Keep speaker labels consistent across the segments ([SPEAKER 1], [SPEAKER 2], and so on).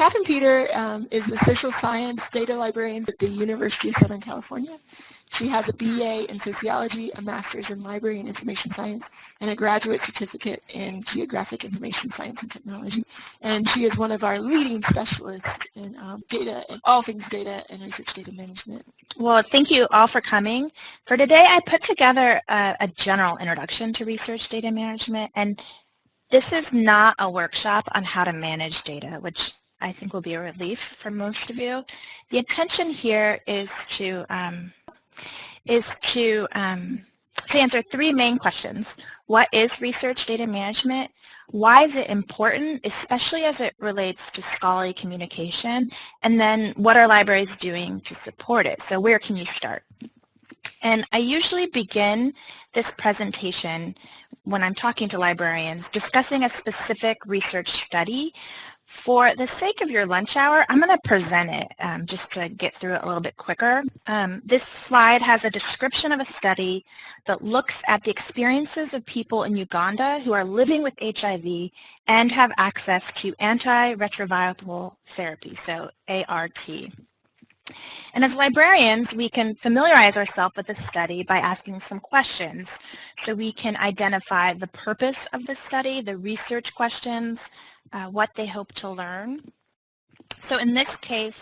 [SPEAKER 1] Catherine Peter um, is the social science data librarian at the University of Southern California. She has a BA in sociology, a master's in library and information science, and a graduate certificate in geographic information science and technology. And she is one of our leading specialists in um, data and all things data and research data management.
[SPEAKER 2] Well, thank you all for coming. For today, I put together a, a general introduction to research data management, and this is not a workshop on how to manage data, which I think will be a relief for most of you. The intention here is to um, is to, um, to answer three main questions. What is research data management? Why is it important, especially as it relates to scholarly communication? And then what are libraries doing to support it? So where can you start? And I usually begin this presentation when I'm talking to librarians discussing a specific research study for the sake of your lunch hour, I'm going to present it um, just to get through it a little bit quicker. Um, this slide has a description of a study that looks at the experiences of people in Uganda who are living with HIV and have access to antiretroviral therapy, so ART. And as librarians, we can familiarize ourselves with the study by asking some questions. So we can identify the purpose of the study, the research questions, uh, what they hope to learn. So in this case,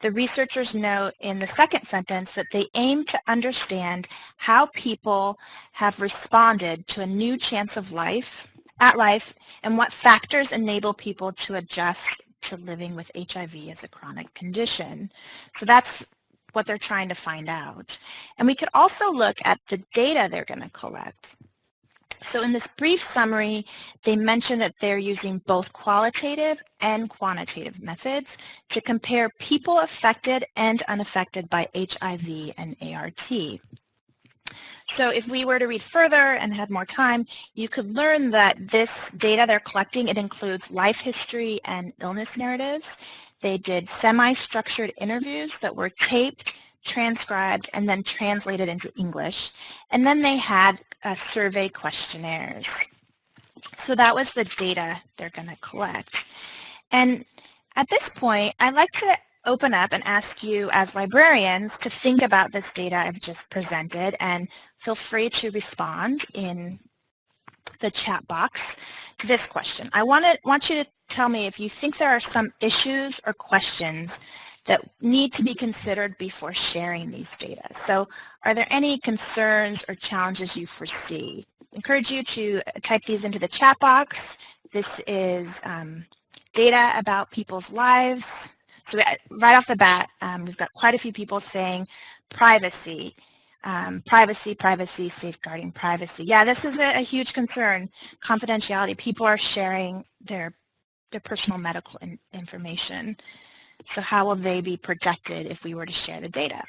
[SPEAKER 2] the researchers note in the second sentence that they aim to understand how people have responded to a new chance of life at life and what factors enable people to adjust to living with HIV as a chronic condition. So that's what they're trying to find out. And we could also look at the data they're going to collect. So in this brief summary, they mention that they're using both qualitative and quantitative methods to compare people affected and unaffected by HIV and ART. So if we were to read further and had more time, you could learn that this data they're collecting, it includes life history and illness narratives. They did semi-structured interviews that were taped, transcribed, and then translated into English. And then they had uh, survey questionnaires. So that was the data they're going to collect. And at this point, I'd like to open up and ask you as librarians to think about this data I've just presented and feel free to respond in the chat box to this question. I want, to, want you to tell me if you think there are some issues or questions that need to be considered before sharing these data. So are there any concerns or challenges you foresee? I encourage you to type these into the chat box. This is um, data about people's lives. So right off the bat, um, we've got quite a few people saying privacy, um, privacy, privacy, safeguarding privacy. Yeah, this is a, a huge concern, confidentiality. People are sharing their, their personal medical in, information. So how will they be protected if we were to share the data?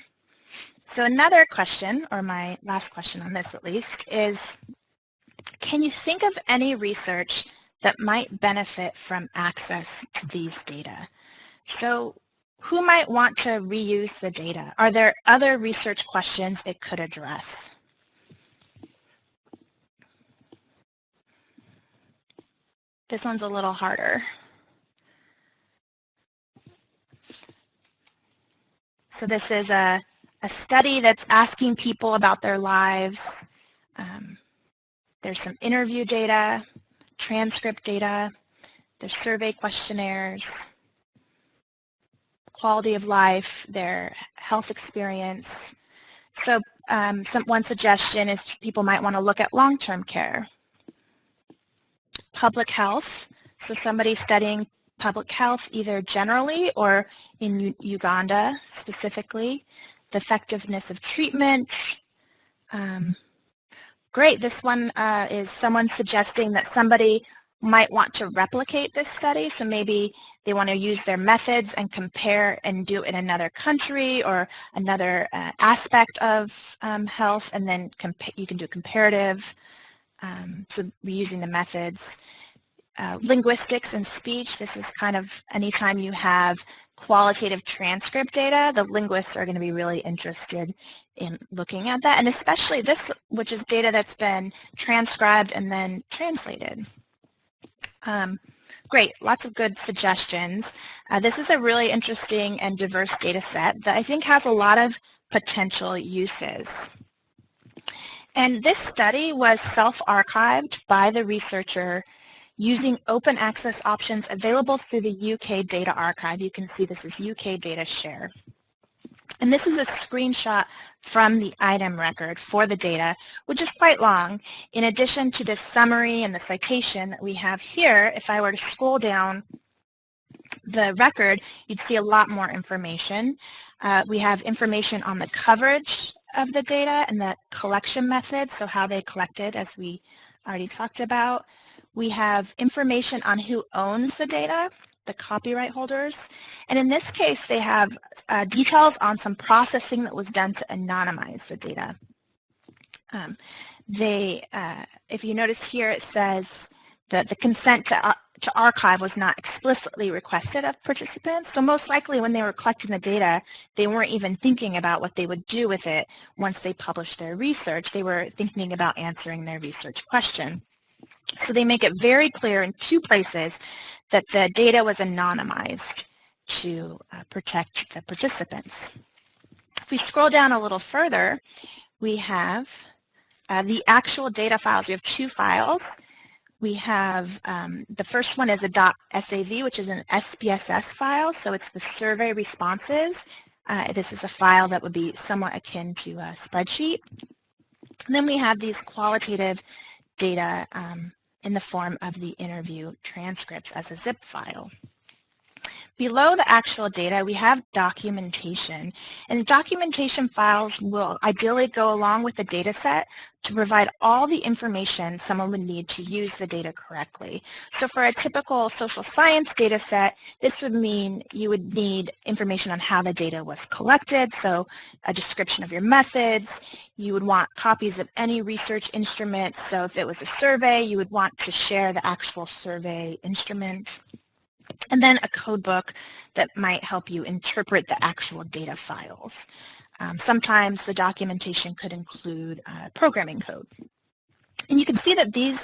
[SPEAKER 2] So another question, or my last question on this at least, is can you think of any research that might benefit from access to these data? So who might want to reuse the data? Are there other research questions it could address? This one's a little harder. So this is a, a study that's asking people about their lives. Um, there's some interview data, transcript data, there's survey questionnaires, quality of life, their health experience. So um, some, one suggestion is people might want to look at long-term care. Public health, so somebody studying public health either generally or in U Uganda specifically, the effectiveness of treatment. Um, great, this one uh, is someone suggesting that somebody might want to replicate this study, so maybe they want to use their methods and compare and do it in another country or another uh, aspect of um, health, and then you can do comparative, um, so using the methods. Uh, linguistics and speech, this is kind of anytime you have qualitative transcript data, the linguists are going to be really interested in looking at that, and especially this, which is data that's been transcribed and then translated. Um, great, lots of good suggestions. Uh, this is a really interesting and diverse data set that I think has a lot of potential uses. And this study was self-archived by the researcher using open access options available through the UK Data Archive. You can see this is UK Data Share. And this is a screenshot from the item record for the data, which is quite long. In addition to the summary and the citation that we have here, if I were to scroll down the record, you'd see a lot more information. Uh, we have information on the coverage of the data and the collection method, so how they collected, as we already talked about. We have information on who owns the data, the copyright holders. And in this case, they have uh, details on some processing that was done to anonymize the data. Um, they, uh, if you notice here, it says that the consent to, uh, to archive was not explicitly requested of participants. So most likely when they were collecting the data, they weren't even thinking about what they would do with it once they published their research. They were thinking about answering their research question. So they make it very clear in two places that the data was anonymized to uh, protect the participants. If we scroll down a little further, we have uh, the actual data files. We have two files. We have, um, the first one is a .sav, which is an SPSS file, so it's the survey responses. Uh, this is a file that would be somewhat akin to a spreadsheet. And then we have these qualitative data um, in the form of the interview transcripts as a zip file. Below the actual data, we have documentation. And documentation files will ideally go along with the data set to provide all the information someone would need to use the data correctly. So for a typical social science data set, this would mean you would need information on how the data was collected, so a description of your methods. You would want copies of any research instrument. So if it was a survey, you would want to share the actual survey instrument and then a code book that might help you interpret the actual data files. Um, sometimes the documentation could include uh, programming code. And you can see that these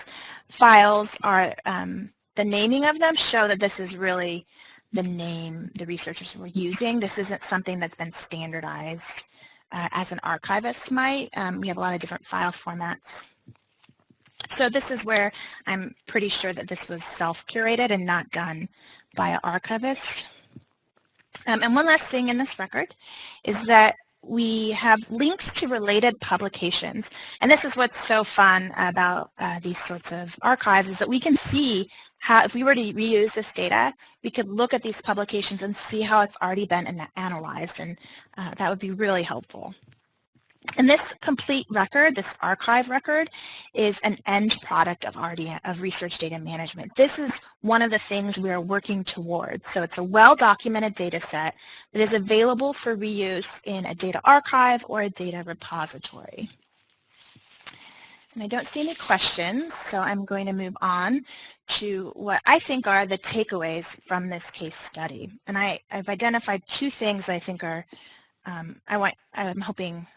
[SPEAKER 2] files are, um, the naming of them show that this is really the name the researchers were using. This isn't something that's been standardized uh, as an archivist might. Um, we have a lot of different file formats. So this is where I'm pretty sure that this was self-curated and not done by archivist. Um, and one last thing in this record is that we have links to related publications. And this is what's so fun about uh, these sorts of archives is that we can see how, if we were to reuse this data, we could look at these publications and see how it's already been analyzed. And uh, that would be really helpful. And this complete record, this archive record, is an end product of RDM, of research data management. This is one of the things we are working towards. So it's a well-documented data set that is available for reuse in a data archive or a data repository. And I don't see any questions, so I'm going to move on to what I think are the takeaways from this case study. And I, have identified two things I think are, um, I want, I'm hoping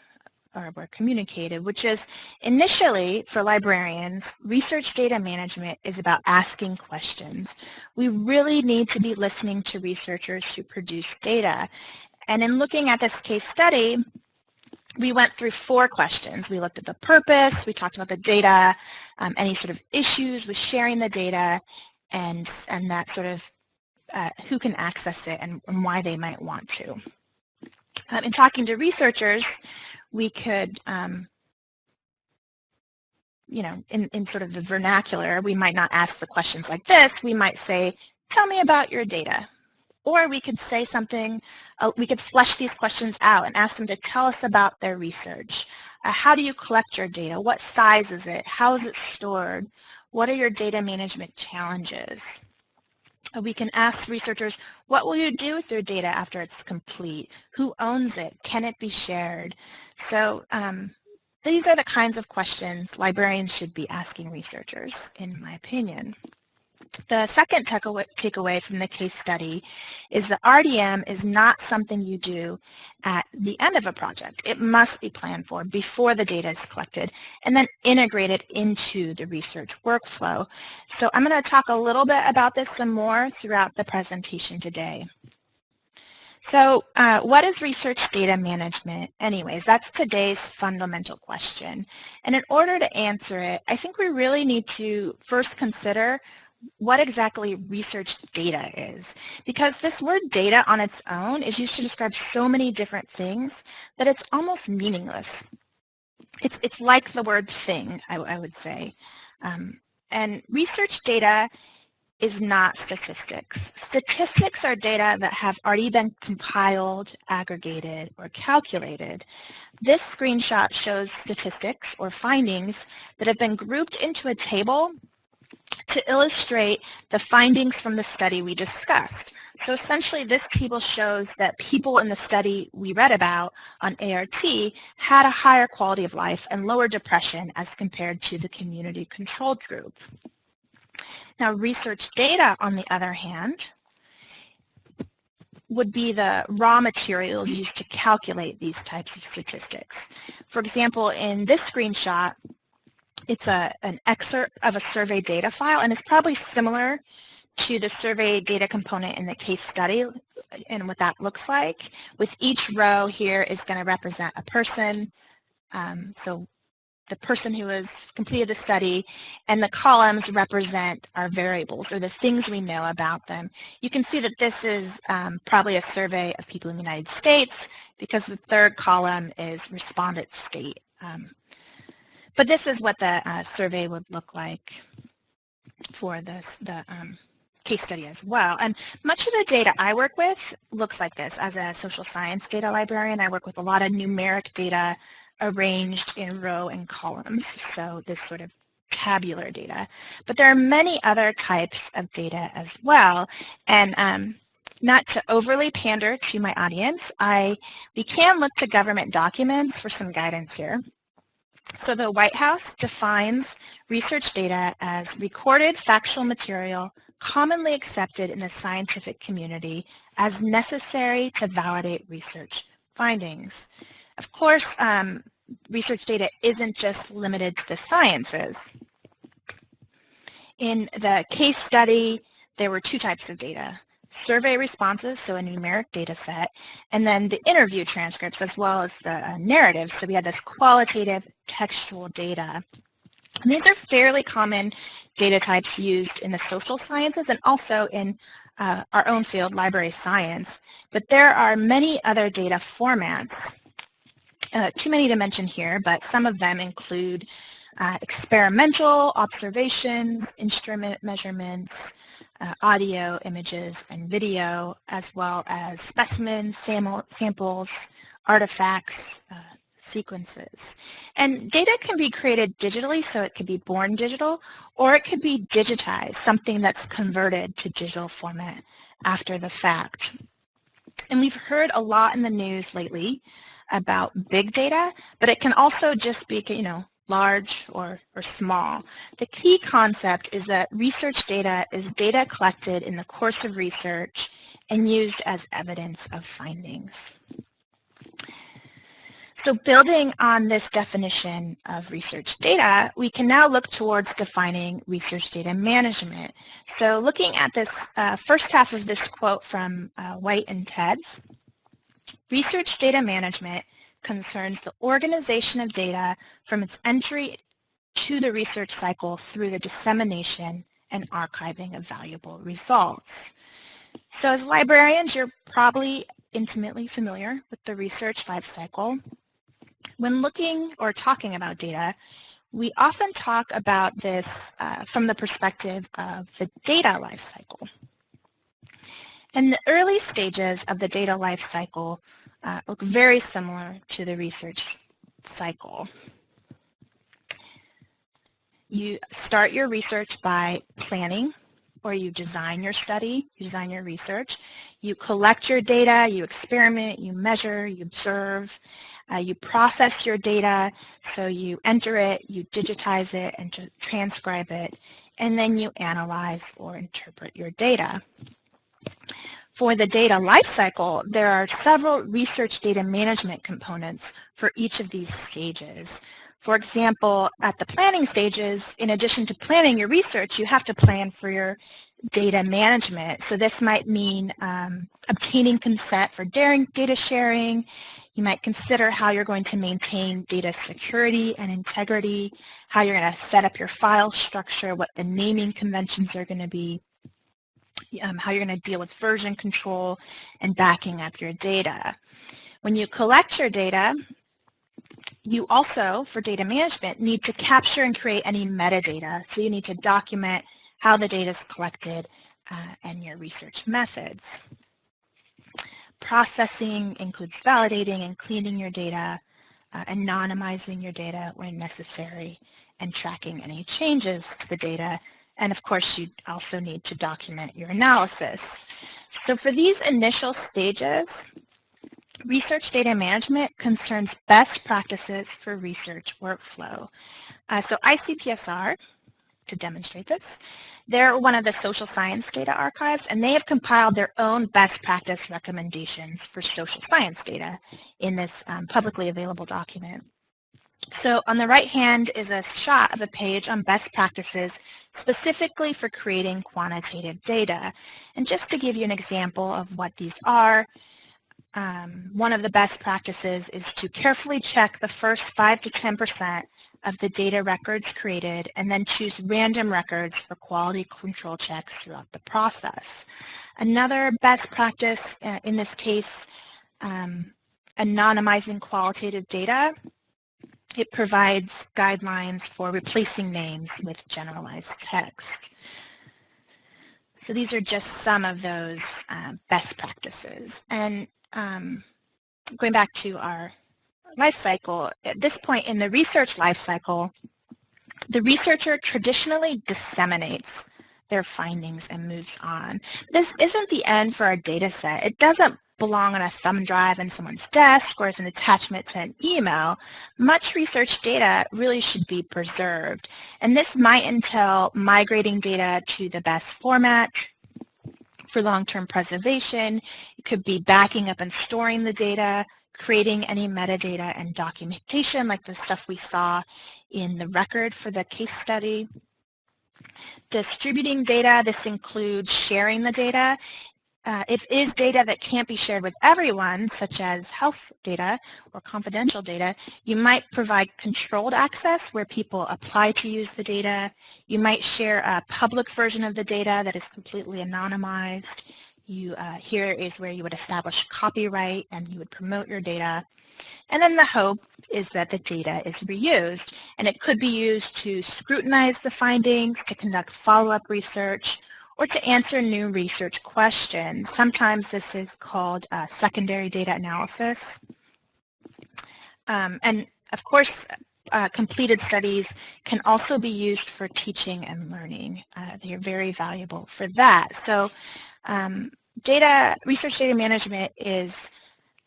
[SPEAKER 2] or were communicated, which is initially for librarians, research data management is about asking questions. We really need to be listening to researchers who produce data. And in looking at this case study, we went through four questions. We looked at the purpose, we talked about the data, um, any sort of issues with sharing the data, and, and that sort of uh, who can access it and, and, why they might want to. Um, in talking to researchers, we could, um, you know, in, in sort of the vernacular, we might not ask the questions like this. We might say, tell me about your data. Or we could say something, uh, we could flesh these questions out and ask them to tell us about their research. Uh, how do you collect your data? What size is it? How is it stored? What are your data management challenges? We can ask researchers, what will you do with your data after it's complete? Who owns it? Can it be shared? So um, these are the kinds of questions librarians should be asking researchers, in my opinion. The second takeaway from the case study is that RDM is not something you do at the end of a project. It must be planned for before the data is collected and then integrated into the research workflow. So I'm going to talk a little bit about this some more throughout the presentation today. So uh, what is research data management anyways? That's today's fundamental question. And in order to answer it, I think we really need to first consider what exactly research data is. Because this word data on its own is used to describe so many different things that it's almost meaningless. It's, it's like the word thing, I, I would say. Um, and research data is not statistics. Statistics are data that have already been compiled, aggregated, or calculated. This screenshot shows statistics or findings that have been grouped into a table to illustrate the findings from the study we discussed. So essentially this table shows that people in the study we read about on ART had a higher quality of life and lower depression as compared to the community controlled group. Now research data, on the other hand, would be the raw materials used to calculate these types of statistics. For example, in this screenshot, it's a, an excerpt of a survey data file, and it's probably similar to the survey data component in the case study and what that looks like. With each row here is going to represent a person. Um, so the person who has completed the study, and the columns represent our variables or the things we know about them. You can see that this is um, probably a survey of people in the United States because the third column is respondent state. Um, but this is what the uh, survey would look like for the, the um, case study as well. And much of the data I work with looks like this. As a social science data librarian, I work with a lot of numeric data arranged in row and columns, so this sort of tabular data. But there are many other types of data as well, and um, not to overly pander to my audience, I we can look to government documents for some guidance here. So the White House defines research data as recorded factual material commonly accepted in the scientific community as necessary to validate research findings. Of course, um, research data isn't just limited to the sciences. In the case study, there were two types of data. Survey responses, so a numeric data set, and then the interview transcripts as well as the uh, narratives. So we had this qualitative textual data. And these are fairly common data types used in the social sciences and also in uh, our own field, library science. But there are many other data formats uh, too many to mention here, but some of them include uh, experimental observations, instrument measurements, uh, audio, images, and video, as well as specimens, samples, artifacts, uh, sequences. And data can be created digitally, so it could be born digital, or it could be digitized, something that's converted to digital format after the fact. And we've heard a lot in the news lately about big data, but it can also just be, you know, large or, or small. The key concept is that research data is data collected in the course of research and used as evidence of findings. So building on this definition of research data, we can now look towards defining research data management. So looking at this uh, first half of this quote from uh, Whyte and Tedds, Research data management concerns the organization of data from its entry to the research cycle through the dissemination and archiving of valuable results. So as librarians, you're probably intimately familiar with the research life cycle. When looking or talking about data, we often talk about this uh, from the perspective of the data life cycle. And the early stages of the data life cycle uh, look very similar to the research cycle. You start your research by planning or you design your study, you design your research. You collect your data, you experiment, you measure, you observe, uh, you process your data, so you enter it, you digitize it, and transcribe it, and then you analyze or interpret your data. For the data lifecycle, there are several research data management components for each of these stages. For example, at the planning stages, in addition to planning your research, you have to plan for your data management. So this might mean um, obtaining consent for data sharing. You might consider how you're going to maintain data security and integrity, how you're going to set up your file structure, what the naming conventions are going to be, um, how you're going to deal with version control and backing up your data. When you collect your data, you also, for data management, need to capture and create any metadata. So you need to document how the data is collected uh, and your research methods. Processing includes validating and cleaning your data, uh, anonymizing your data when necessary, and tracking any changes to the data. And of course, you also need to document your analysis. So for these initial stages, Research data management concerns best practices for research workflow. Uh, so ICPSR, to demonstrate this, they're one of the social science data archives, and they have compiled their own best practice recommendations for social science data in this um, publicly available document. So on the right hand is a shot of a page on best practices specifically for creating quantitative data. And just to give you an example of what these are, um, one of the best practices is to carefully check the first 5 to 10% of the data records created and then choose random records for quality control checks throughout the process. Another best practice uh, in this case, um, anonymizing qualitative data. It provides guidelines for replacing names with generalized text. So these are just some of those um, best practices. And um, going back to our life cycle, at this point in the research life cycle, the researcher traditionally disseminates their findings and moves on. This isn't the end for our data set. It doesn't belong on a thumb drive in someone's desk or as an attachment to an email. Much research data really should be preserved. And this might entail migrating data to the best format, for long-term preservation. It could be backing up and storing the data, creating any metadata and documentation like the stuff we saw in the record for the case study. Distributing data, this includes sharing the data uh, if it is data that can't be shared with everyone, such as health data or confidential data, you might provide controlled access where people apply to use the data. You might share a public version of the data that is completely anonymized. You, uh, here is where you would establish copyright and you would promote your data. And then the hope is that the data is reused, and it could be used to scrutinize the findings, to conduct follow-up research, or to answer new research questions. Sometimes this is called uh, secondary data analysis. Um, and of course, uh, completed studies can also be used for teaching and learning. Uh, they are very valuable for that. So um, data, research data management is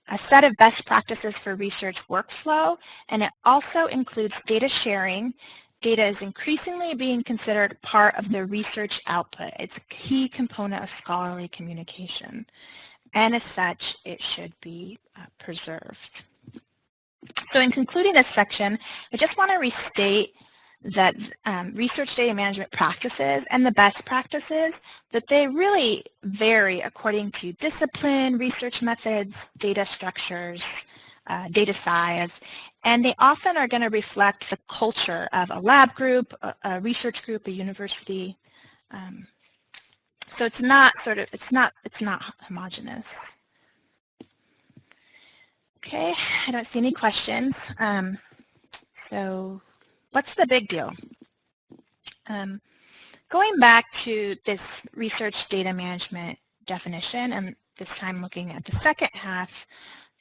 [SPEAKER 2] a set of best practices for research workflow, and it also includes data sharing Data is increasingly being considered part of the research output. It's a key component of scholarly communication. And as such, it should be uh, preserved. So in concluding this section, I just want to restate that um, research data management practices and the best practices, that they really vary according to discipline, research methods, data structures, uh, data size, and they often are going to reflect the culture of a lab group, a, a research group, a university. Um, so it's not sort of, it's not, it's not homogenous. Okay, I don't see any questions. Um, so what's the big deal? Um, going back to this research data management definition, and this time looking at the second half,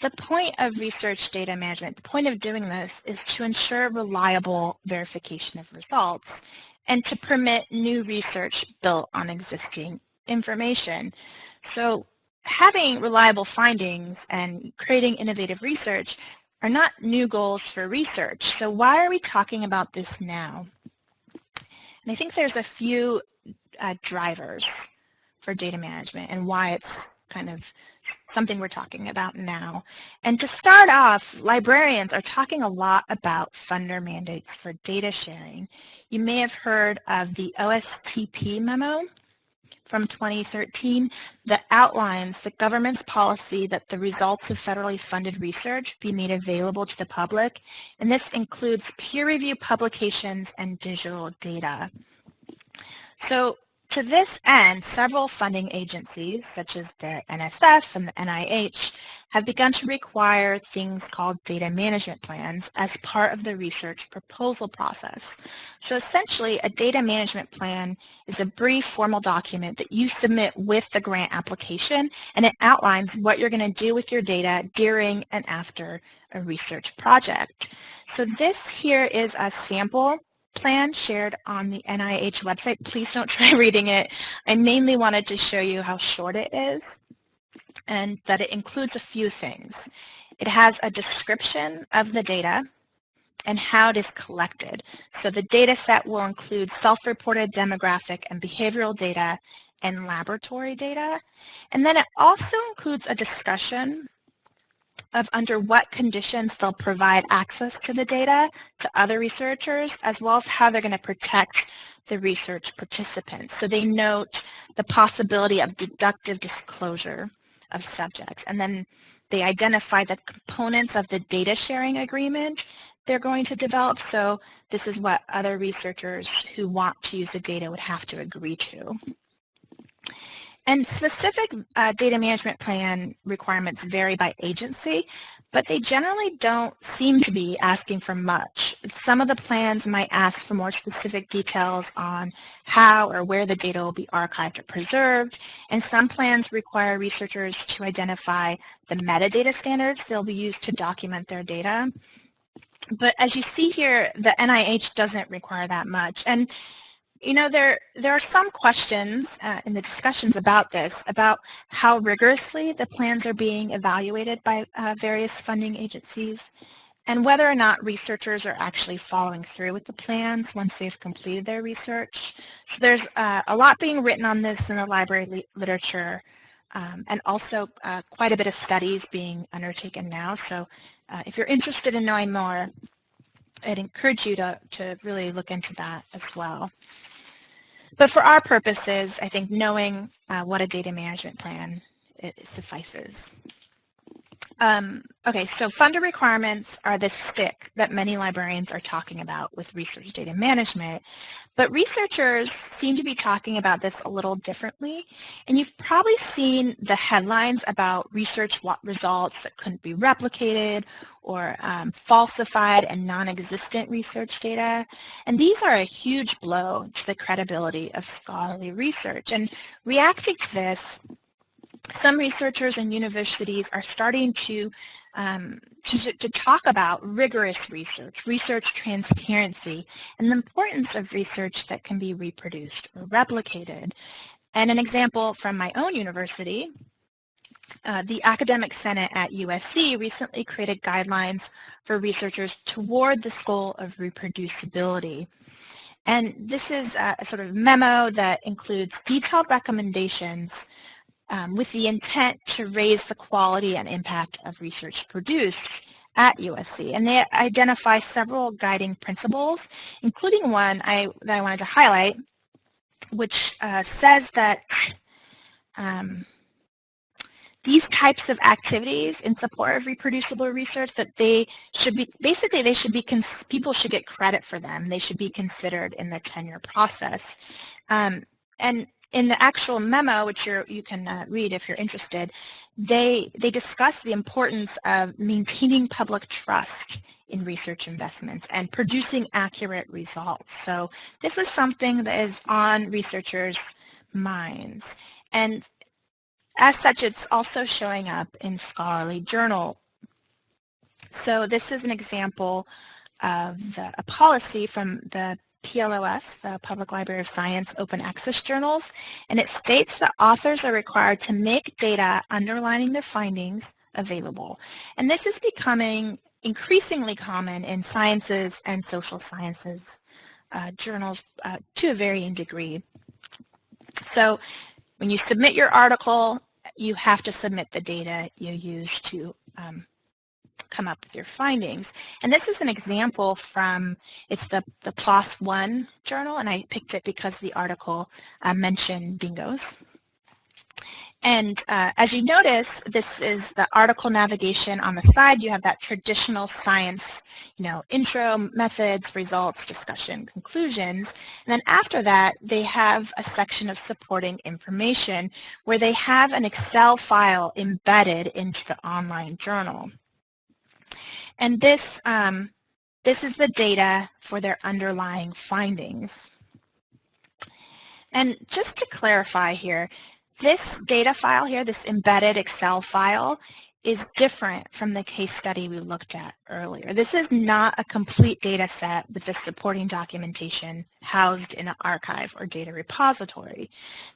[SPEAKER 2] the point of research data management, the point of doing this is to ensure reliable verification of results. and to permit new research built on existing information. So having reliable findings and creating innovative research are not new goals for research. So why are we talking about this now? And I think there's a few uh, drivers for data management and why it's kind of something we're talking about now. And to start off, librarians are talking a lot about funder mandates for data sharing. You may have heard of the OSTP memo from 2013 that outlines the government's policy that the results of federally funded research be made available to the public, and this includes peer-reviewed publications and digital data. So to this end, several funding agencies, such as the NSF and the NIH, have begun to require things called data management plans as part of the research proposal process. So essentially, a data management plan is a brief formal document that you submit with the grant application, and it outlines what you're going to do with your data during and after a research project. So this here is a sample plan shared on the NIH website. Please don't try reading it. I mainly wanted to show you how short it is and that it includes a few things. It has a description of the data and how it is collected. So the data set will include self-reported demographic and behavioral data and laboratory data. And then it also includes a discussion of under what conditions they'll provide access to the data to other researchers, as well as how they're going to protect the research participants. So they note the possibility of deductive disclosure of subjects. And then they identify the components of the data sharing agreement they're going to develop. So this is what other researchers who want to use the data would have to agree to. And specific uh, data management plan requirements vary by agency, but they generally don't seem to be asking for much. Some of the plans might ask for more specific details on how or where the data will be archived or preserved, and some plans require researchers to identify the metadata standards they'll be used to document their data. But as you see here, the NIH doesn't require that much. And you know, there, there are some questions uh, in the discussions about this, about how rigorously the plans are being evaluated by uh, various funding agencies, and whether or not researchers are actually following through with the plans once they've completed their research. So there's uh, a lot being written on this in the library li literature, um, and also uh, quite a bit of studies being undertaken now. So uh, if you're interested in knowing more, I'd encourage you to, to really look into that as well. But for our purposes, I think knowing uh, what a data management plan suffices. Um, okay, so funder requirements are the stick that many librarians are talking about with research data management, but researchers seem to be talking about this a little differently, and you've probably seen the headlines about research results that couldn't be replicated or um, falsified and non-existent research data, and these are a huge blow to the credibility of scholarly research. And reacting to this, some researchers and universities are starting to, um, to, to, talk about rigorous research, research transparency, and the importance of research that can be reproduced or replicated. And an example from my own university, uh, the Academic Senate at USC recently created guidelines for researchers toward this goal of reproducibility. And this is a sort of memo that includes detailed recommendations um, with the intent to raise the quality and impact of research produced at USC. And they identify several guiding principles, including one I, that I wanted to highlight, which uh, says that um, these types of activities in support of reproducible research that they should be, basically they should be, people should get credit for them. They should be considered in the tenure process. Um, and in the actual memo, which you can uh, read if you're interested, they, they discuss the importance of maintaining public trust in research investments and producing accurate results. So this is something that is on researchers' minds. And as such, it's also showing up in scholarly journal. So this is an example of the, a policy from the PLOS, the Public Library of Science Open Access Journals, and it states that authors are required to make data underlining their findings available. And this is becoming increasingly common in sciences and social sciences uh, journals uh, to a varying degree. So when you submit your article, you have to submit the data you use to um, come up with your findings. And this is an example from, it's the, the PLOS One journal, and I picked it because the article uh, mentioned dingoes. And uh, as you notice, this is the article navigation on the side. You have that traditional science, you know, intro, methods, results, discussion, conclusions. And then after that, they have a section of supporting information where they have an Excel file embedded into the online journal. And this, um, this is the data for their underlying findings. And just to clarify here, this data file here, this embedded Excel file, is different from the case study we looked at earlier. This is not a complete data set with the supporting documentation housed in an archive or data repository.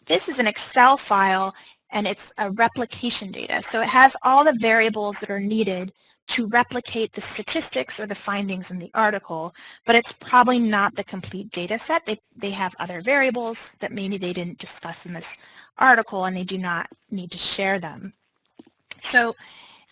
[SPEAKER 2] This is an Excel file and it's a replication data. So it has all the variables that are needed to replicate the statistics or the findings in the article, but it's probably not the complete data set. They, they have other variables that maybe they didn't discuss in this article and they do not need to share them. So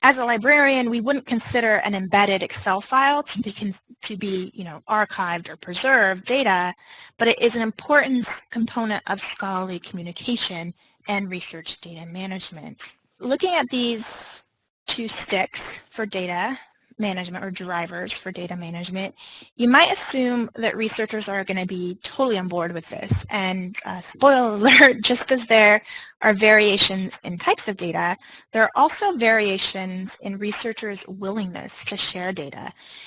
[SPEAKER 2] as a librarian, we wouldn't consider an embedded Excel file to be, to be you know, archived or preserved data, but it is an important component of scholarly communication and research data management. Looking at these two sticks for data management or drivers for data management, you might assume that researchers are going to be totally on board with this. And uh, spoiler alert, just as there are variations in types of data, there are also variations in researchers' willingness to share data.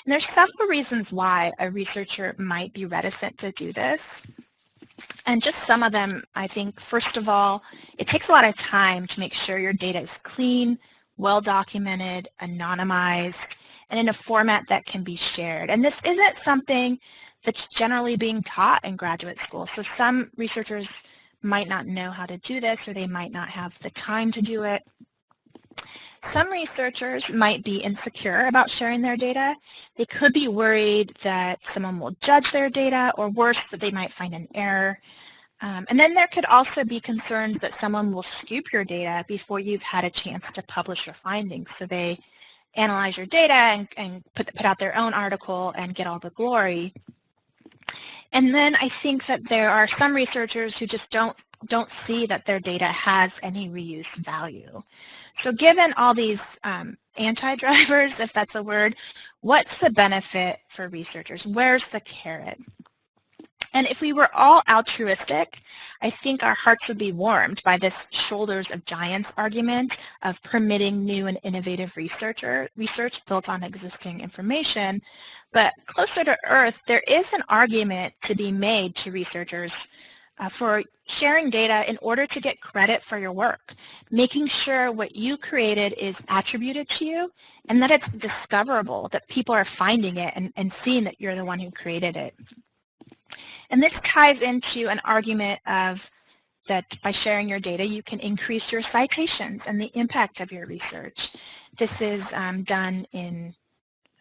[SPEAKER 2] And there's several reasons why a researcher might be reticent to do this. And just some of them, I think, first of all, it takes a lot of time to make sure your data is clean, well documented, anonymized, and in a format that can be shared. And this isn't something that's generally being taught in graduate school. So some researchers might not know how to do this or they might not have the time to do it. Some researchers might be insecure about sharing their data. They could be worried that someone will judge their data or worse, that they might find an error. Um, and then there could also be concerns that someone will scoop your data before you've had a chance to publish your findings. So they analyze your data and, and put, put out their own article and get all the glory. And then I think that there are some researchers who just don't don't see that their data has any reuse value. So given all these um, anti-drivers, if that's a word, what's the benefit for researchers? Where's the carrot? And if we were all altruistic, I think our hearts would be warmed by this shoulders of giants argument of permitting new and innovative researcher, research built on existing information. But closer to earth, there is an argument to be made to researchers uh, for sharing data in order to get credit for your work, making sure what you created is attributed to you and that it's discoverable, that people are finding it and, and seeing that you're the one who created it. And this ties into an argument of that by sharing your data, you can increase your citations and the impact of your research. This is um, done in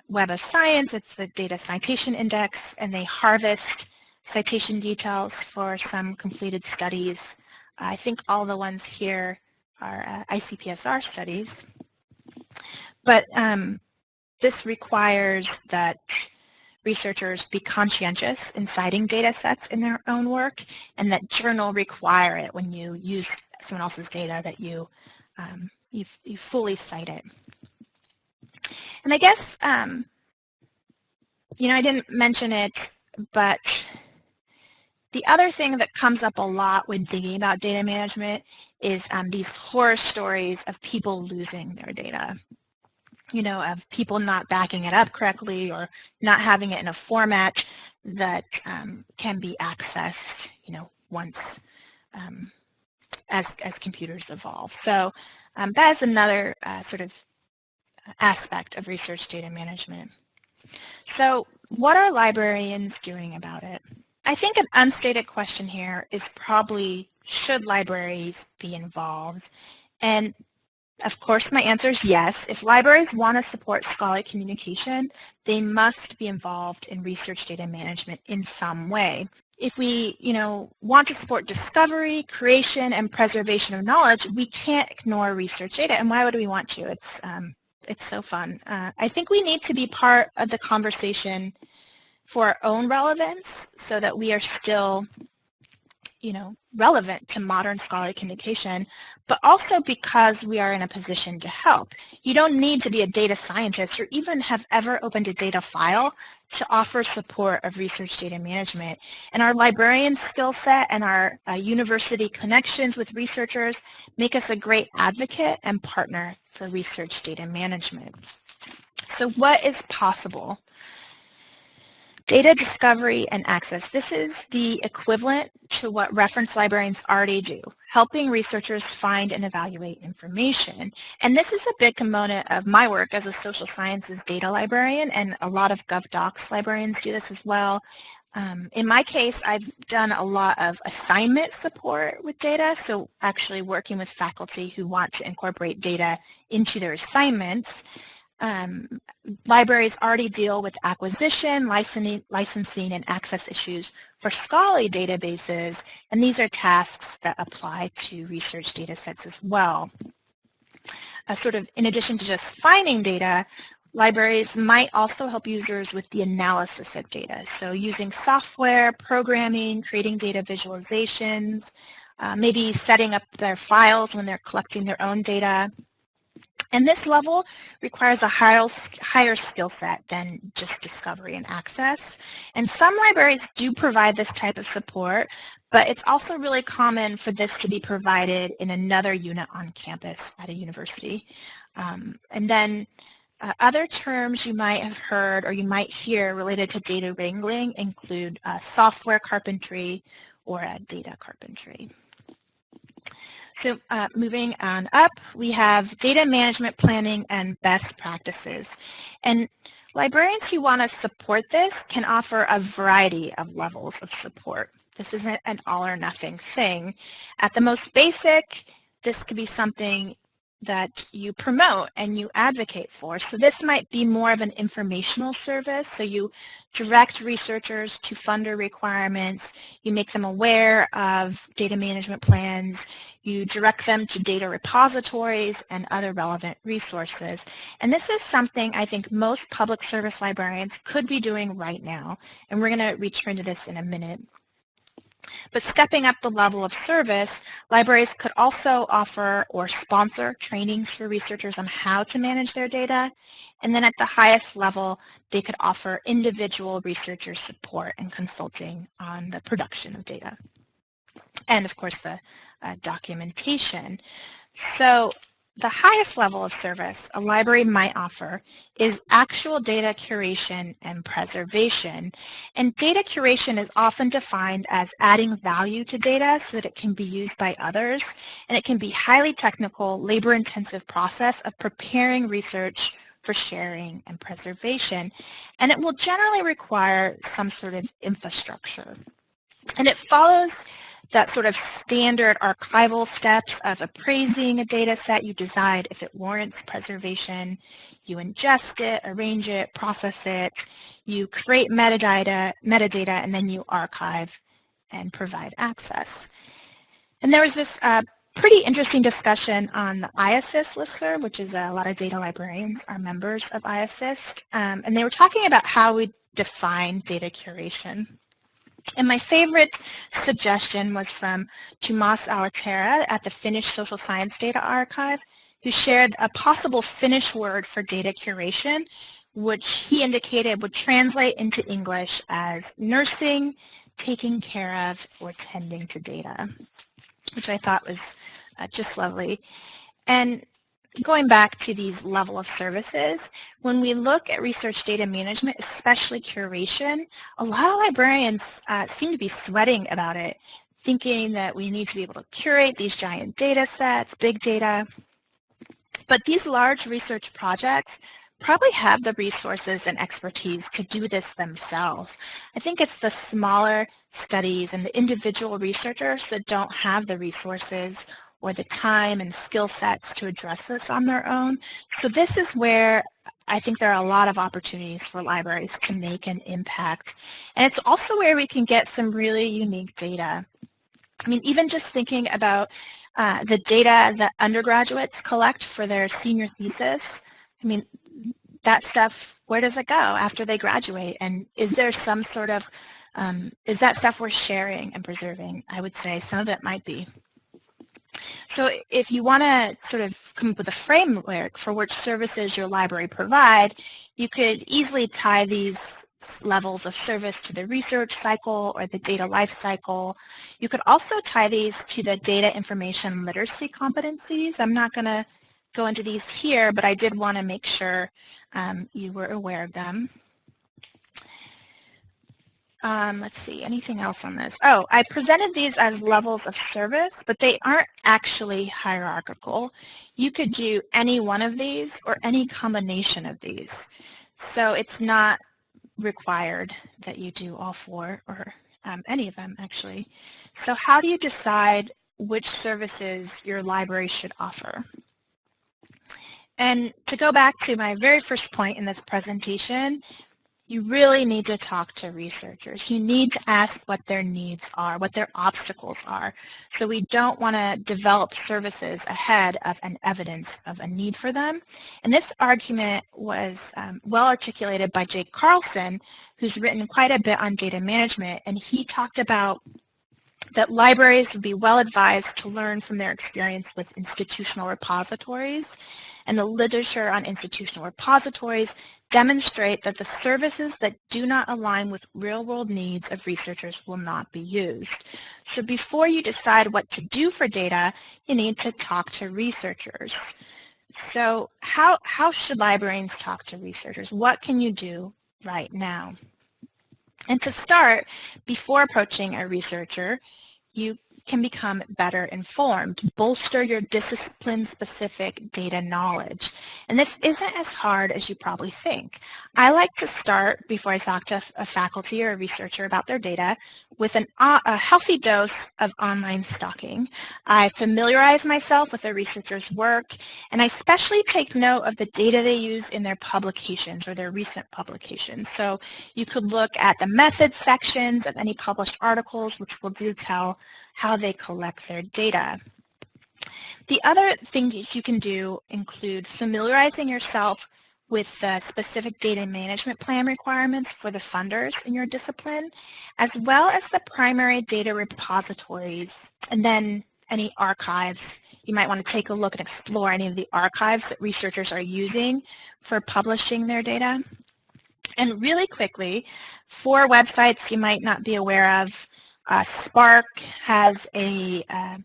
[SPEAKER 2] Web of Science. It's the Data Citation Index, and they harvest citation details for some completed studies. I think all the ones here are uh, ICPSR studies. But um, this requires that researchers be conscientious in citing data sets in their own work and that journal require it when you use someone else's data that you, um, you, you fully cite it. And I guess, um, you know, I didn't mention it, but the other thing that comes up a lot when thinking about data management is um, these horror stories of people losing their data you know, of people not backing it up correctly or not having it in a format that um, can be accessed, you know, once um, as, as computers evolve. So um, that is another uh, sort of aspect of research data management. So what are librarians doing about it? I think an unstated question here is probably should libraries be involved? And of course, my answer is yes. If libraries want to support scholarly communication, they must be involved in research data management in some way. If we, you know, want to support discovery, creation, and preservation of knowledge, we can't ignore research data. And why would we want to? It's, um, it's so fun. Uh, I think we need to be part of the conversation for our own relevance so that we are still you know, relevant to modern scholarly communication, but also because we are in a position to help. You don't need to be a data scientist or even have ever opened a data file to offer support of research data management. And our librarian skill set and our uh, university connections with researchers make us a great advocate and partner for research data management. So what is possible Data discovery and access. This is the equivalent to what reference librarians already do, helping researchers find and evaluate information. And this is a big component of my work as a social sciences data librarian, and a lot of GovDocs librarians do this as well. Um, in my case, I've done a lot of assignment support with data, so actually working with faculty who want to incorporate data into their assignments um, libraries already deal with acquisition, licensing, licensing, and access issues for scholarly databases, and these are tasks that apply to research data sets as well. Uh, sort of in addition to just finding data, libraries might also help users with the analysis of data. So using software, programming, creating data visualizations, uh, maybe setting up their files when they're collecting their own data, and this level requires a higher, higher skill set than just discovery and access. And some libraries do provide this type of support, but it's also really common for this to be provided in another unit on campus at a university. Um, and then uh, other terms you might have heard or you might hear related to data wrangling include uh, software carpentry or data carpentry. So uh, moving on up, we have data management planning and best practices. And librarians who want to support this can offer a variety of levels of support. This isn't an all or nothing thing. At the most basic, this could be something that you promote and you advocate for. So this might be more of an informational service. So you direct researchers to funder requirements. You make them aware of data management plans. You direct them to data repositories and other relevant resources. And this is something I think most public service librarians could be doing right now. And we're going to return to this in a minute. But stepping up the level of service, libraries could also offer or sponsor trainings for researchers on how to manage their data. And then at the highest level, they could offer individual researcher support and consulting on the production of data. And of course, the uh, documentation. So the highest level of service a library might offer is actual data curation and preservation. And data curation is often defined as adding value to data so that it can be used by others. And it can be highly technical, labor-intensive process of preparing research for sharing and preservation. And it will generally require some sort of infrastructure. And it follows that sort of standard archival steps of appraising a data set. You decide if it warrants preservation. You ingest it, arrange it, process it. You create metadata, metadata, and then you archive and provide access. And there was this uh, pretty interesting discussion on the IASSIST listserv, which is a lot of data librarians are members of IASSIST. Um, and they were talking about how we define data curation. And my favorite suggestion was from Tuomas Alaterä at the Finnish Social Science Data Archive, who shared a possible Finnish word for data curation, which he indicated would translate into English as nursing, taking care of, or tending to data, which I thought was uh, just lovely. And going back to these level of services, when we look at research data management, especially curation, a lot of librarians uh, seem to be sweating about it, thinking that we need to be able to curate these giant data sets, big data. But these large research projects probably have the resources and expertise to do this themselves. I think it's the smaller studies and the individual researchers that don't have the resources or the time and skill sets to address this on their own. So this is where I think there are a lot of opportunities for libraries to make an impact. And it's also where we can get some really unique data. I mean, even just thinking about uh, the data that undergraduates collect for their senior thesis, I mean, that stuff, where does it go after they graduate? And is there some sort of, um, is that stuff worth sharing and preserving? I would say some of it might be. So if you want to sort of come up with a framework for which services your library provide, you could easily tie these levels of service to the research cycle or the data life cycle. You could also tie these to the data information literacy competencies. I'm not going to go into these here, but I did want to make sure um, you were aware of them. Um, let's see, anything else on this? Oh, I presented these as levels of service, but they aren't actually hierarchical. You could do any one of these or any combination of these. So it's not required that you do all four or um, any of them actually. So how do you decide which services your library should offer? And to go back to my very first point in this presentation, you really need to talk to researchers. You need to ask what their needs are, what their obstacles are. So we don't want to develop services ahead of an evidence of a need for them. And this argument was um, well articulated by Jake Carlson, who's written quite a bit on data management. And he talked about that libraries would be well advised to learn from their experience with institutional repositories and the literature on institutional repositories demonstrate that the services that do not align with real-world needs of researchers will not be used. So before you decide what to do for data, you need to talk to researchers. So how, how should librarians talk to researchers? What can you do right now? And to start, before approaching a researcher, you can become better informed, bolster your discipline-specific data knowledge. And this isn't as hard as you probably think. I like to start, before I talk to a faculty or a researcher about their data, with an, uh, a healthy dose of online stalking. I familiarize myself with the researcher's work, and I especially take note of the data they use in their publications or their recent publications. So you could look at the methods sections of any published articles, which will detail how they collect their data. The other things you can do include familiarizing yourself with the specific data management plan requirements for the funders in your discipline, as well as the primary data repositories, and then any archives. You might want to take a look and explore any of the archives that researchers are using for publishing their data. And really quickly, for websites you might not be aware of, uh, SPARC has a uh,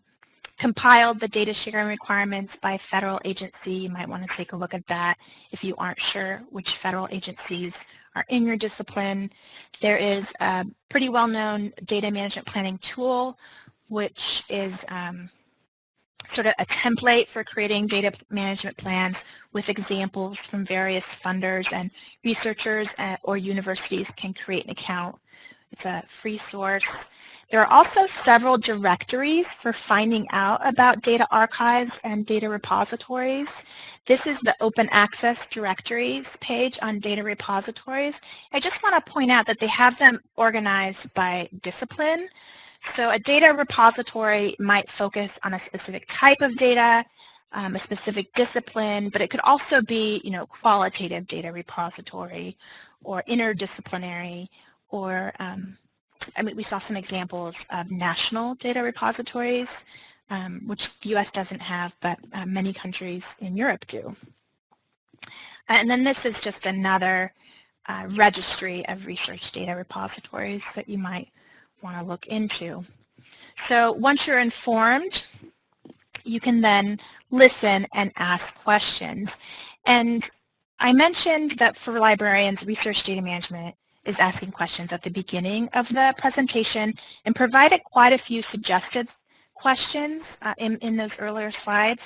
[SPEAKER 2] compiled the data sharing requirements by federal agency. You might want to take a look at that if you aren't sure which federal agencies are in your discipline. There is a pretty well-known data management planning tool, which is um, sort of a template for creating data management plans with examples from various funders and researchers uh, or universities can create an account. It's a free source. There are also several directories for finding out about data archives and data repositories. This is the open access directories page on data repositories. I just want to point out that they have them organized by discipline. So a data repository might focus on a specific type of data, um, a specific discipline, but it could also be, you know, qualitative data repository or interdisciplinary or um, I mean, we saw some examples of national data repositories, um, which the U.S. doesn't have, but uh, many countries in Europe do. And then this is just another uh, registry of research data repositories that you might want to look into. So once you're informed, you can then listen and ask questions. And I mentioned that for librarians, research data management is asking questions at the beginning of the presentation and provided quite a few suggested questions uh, in, in those earlier slides.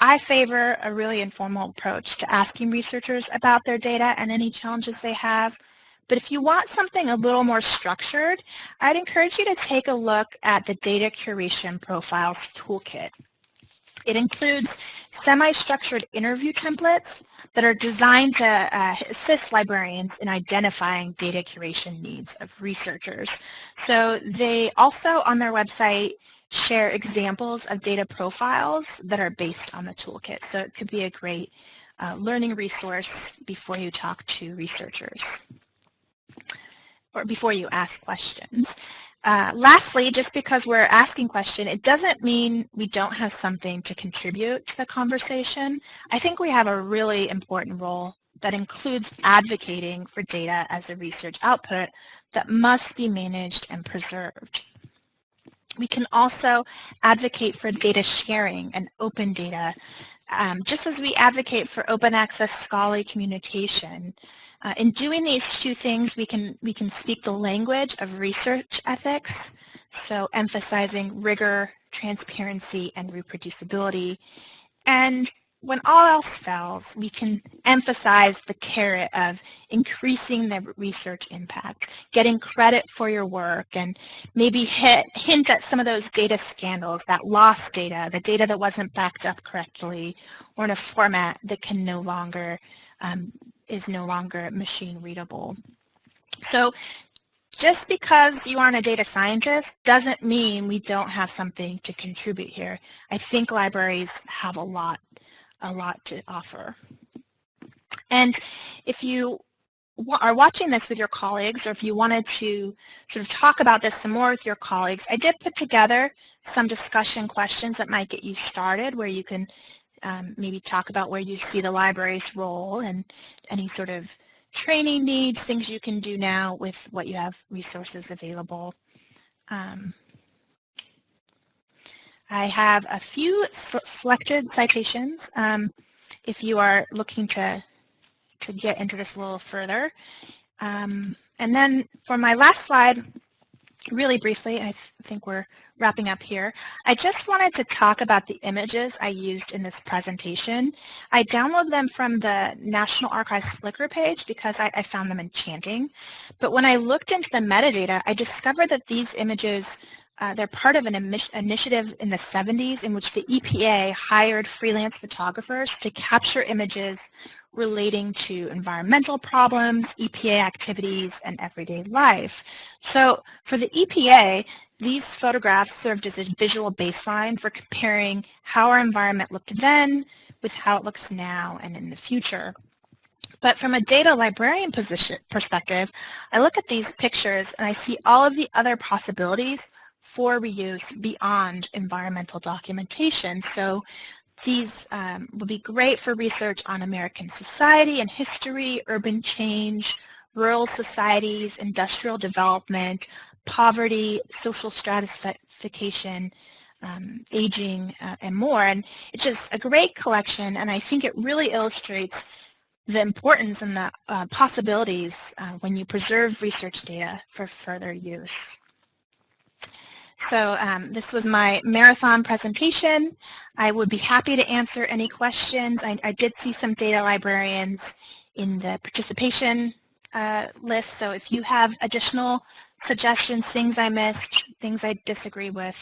[SPEAKER 2] I favor a really informal approach to asking researchers about their data and any challenges they have. But if you want something a little more structured, I'd encourage you to take a look at the Data Curation Profiles Toolkit. It includes semi-structured interview templates that are designed to uh, assist librarians in identifying data curation needs of researchers. So they also, on their website, share examples of data profiles that are based on the toolkit. So it could be a great uh, learning resource before you talk to researchers or before you ask questions. Uh, lastly, just because we're asking questions, it doesn't mean we don't have something to contribute to the conversation. I think we have a really important role that includes advocating for data as a research output that must be managed and preserved. We can also advocate for data sharing and open data, um, just as we advocate for open access scholarly communication uh, in doing these two things, we can, we can speak the language of research ethics, so emphasizing rigor, transparency, and reproducibility. And when all else fails, we can emphasize the carrot of increasing the research impact, getting credit for your work, and maybe hit, hint at some of those data scandals, that lost data, the data that wasn't backed up correctly, or in a format that can no longer um, is no longer machine readable. So just because you aren't a data scientist doesn't mean we don't have something to contribute here. I think libraries have a lot, a lot to offer. And if you are watching this with your colleagues or if you wanted to sort of talk about this some more with your colleagues, I did put together some discussion questions that might get you started where you can um, maybe talk about where you see the library's role and any sort of training needs, things you can do now with what you have resources available. Um, I have a few selected citations um, if you are looking to, to get into this a little further. Um, and then for my last slide, really briefly, I think we're wrapping up here, I just wanted to talk about the images I used in this presentation. I downloaded them from the National Archives Flickr page because I, I found them enchanting. But when I looked into the metadata, I discovered that these images uh, they're part of an initiative in the 70s in which the EPA hired freelance photographers to capture images relating to environmental problems, EPA activities, and everyday life. So for the EPA, these photographs served as a visual baseline for comparing how our environment looked then with how it looks now and in the future. But from a data librarian position, perspective, I look at these pictures and I see all of the other possibilities for reuse beyond environmental documentation. So these um, will be great for research on American society and history, urban change, rural societies, industrial development, poverty, social stratification, um, aging, uh, and more. And it's just a great collection, and I think it really illustrates the importance and the uh, possibilities uh, when you preserve research data for further use. So um, this was my marathon presentation. I would be happy to answer any questions. I, I did see some data librarians in the participation uh, list, so if you have additional suggestions, things I missed, things I disagree with,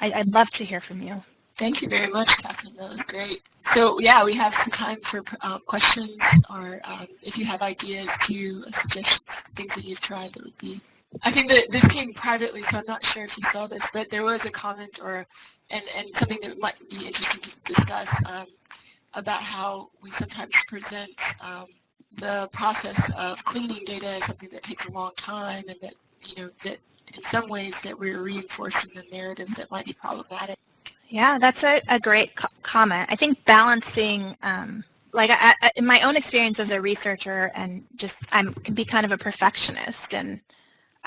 [SPEAKER 2] I, would love to hear from you.
[SPEAKER 1] Thank you very much, Catherine. That was great. So yeah, we have some time for uh, questions or um, if you have ideas to suggest things that you've tried that would be I think that this came privately, so I'm not sure if you saw this, but there was a comment or and, and something that might be interesting to discuss um, about how we sometimes present um, the process of cleaning data as something that takes a long time and that, you know, that in some ways that we're reinforcing the narrative that might be problematic.
[SPEAKER 2] Yeah, that's a, a great co comment. I think balancing um, like I, I, in my own experience as a researcher and just I can be kind of a perfectionist and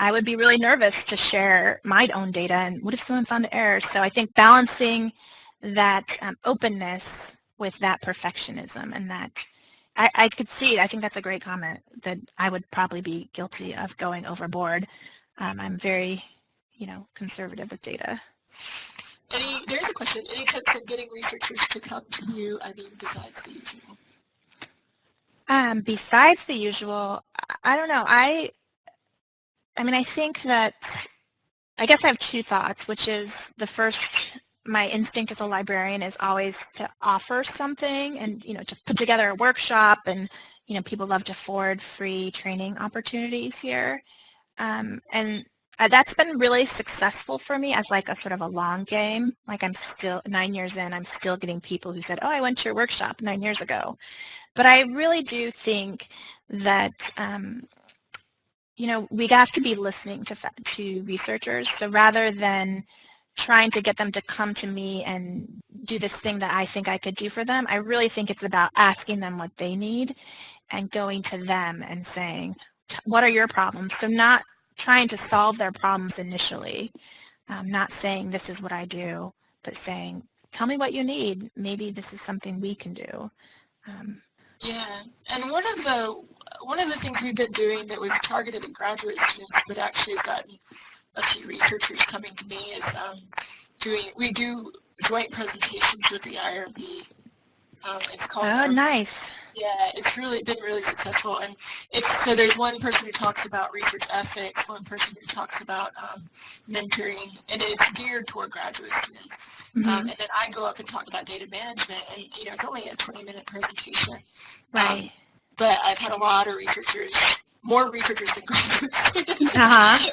[SPEAKER 2] I would be really nervous to share my own data and what if someone found errors? So I think balancing that um, openness with that perfectionism and that I, I, could see it. I think that's a great comment that I would probably be guilty of going overboard. Um, I'm very, you know, conservative with data.
[SPEAKER 1] Any, there's a question. Any tips on getting researchers to come to you, I mean, besides the usual?
[SPEAKER 2] Um, besides the usual, I don't know. I, I mean, I think that, I guess I have two thoughts, which is the first, my instinct as a librarian is always to offer something and, you know, to put together a workshop and, you know, people love to forward free training opportunities here. Um, and uh, that's been really successful for me as like a sort of a long game. Like I'm still, nine years in, I'm still getting people who said, oh, I went to your workshop nine years ago. But I really do think that, um, you know, we have to be listening to, to researchers. So rather than trying to get them to come to me and do this thing that I think I could do for them, I really think it's about asking them what they need and going to them and saying, what are your problems? So not trying to solve their problems initially, um, not saying this is what I do, but saying, tell me what you need. Maybe this is something we can do. Um,
[SPEAKER 1] yeah, and one of the one of the things we've been doing that was targeted at graduate students, but actually has gotten a few researchers coming to me is um, doing. We do joint presentations with the IRB. Um, it's called.
[SPEAKER 2] Oh, nice.
[SPEAKER 1] Yeah, it's really been really successful, and it's so there's one person who talks about research ethics, one person who talks about um, mentoring, and it's geared toward graduate students. Mm-hmm. Um, and then I go up and talk about data management, and you know it's only a 20-minute presentation.
[SPEAKER 2] Right.
[SPEAKER 1] But I've had a lot of researchers, more researchers than graduate students, uh-huh.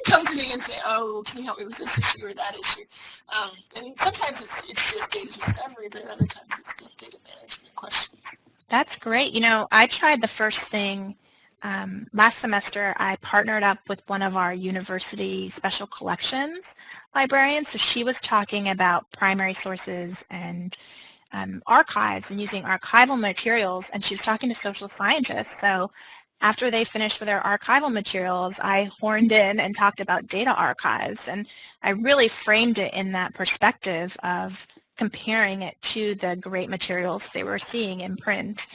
[SPEAKER 1] come to me and say, "Oh, can you help me with this issue or that issue?" Um, and sometimes it's, it's just data discovery, but other times it's data management questions.
[SPEAKER 2] That's great. You know, I tried the first thing um, last semester. I partnered up with one of our university special collections librarians. So she was talking about primary sources and um, archives and using archival materials, and she was talking to social scientists. So after they finished with their archival materials, I horned in and talked about data archives, and I really framed it in that perspective of comparing it to the great materials they were seeing in print.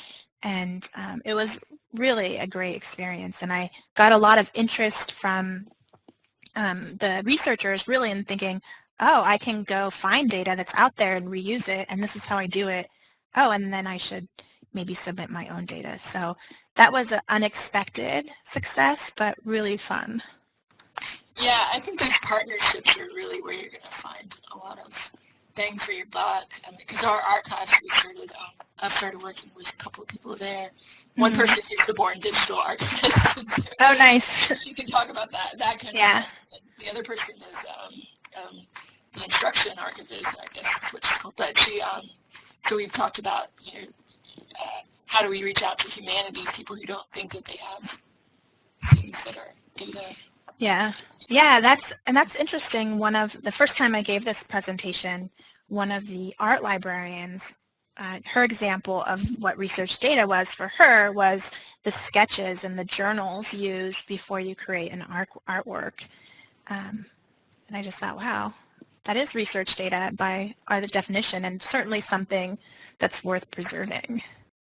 [SPEAKER 2] And um, it was really a great experience. And I got a lot of interest from um, the researchers really in thinking, oh, I can go find data that's out there and reuse it, and this is how I do it. Oh, and then I should maybe submit my own data. So that was an unexpected success, but really fun.
[SPEAKER 1] Yeah, I think those partnerships are really where you're going to find a lot of bang for your buck. Because our archives, we started, um, I started working with a couple of people there. One mm-hmm. person is the born digital archivist.
[SPEAKER 2] oh, nice.
[SPEAKER 1] you can talk about that, that kind
[SPEAKER 2] yeah.
[SPEAKER 1] of stuff. The other person is um, um, the instruction archivist, I guess what she's called. But she, um, so we've talked about, you know, uh, how do we reach out to humanities, people who don't think that they have things that are data
[SPEAKER 2] yeah, yeah, that's and that's interesting. One of the first time I gave this presentation, one of the art librarians, uh, her example of what research data was for her was the sketches and the journals used before you create an art artwork. Um, and I just thought, wow, that is research data by our definition and certainly something that's worth preserving.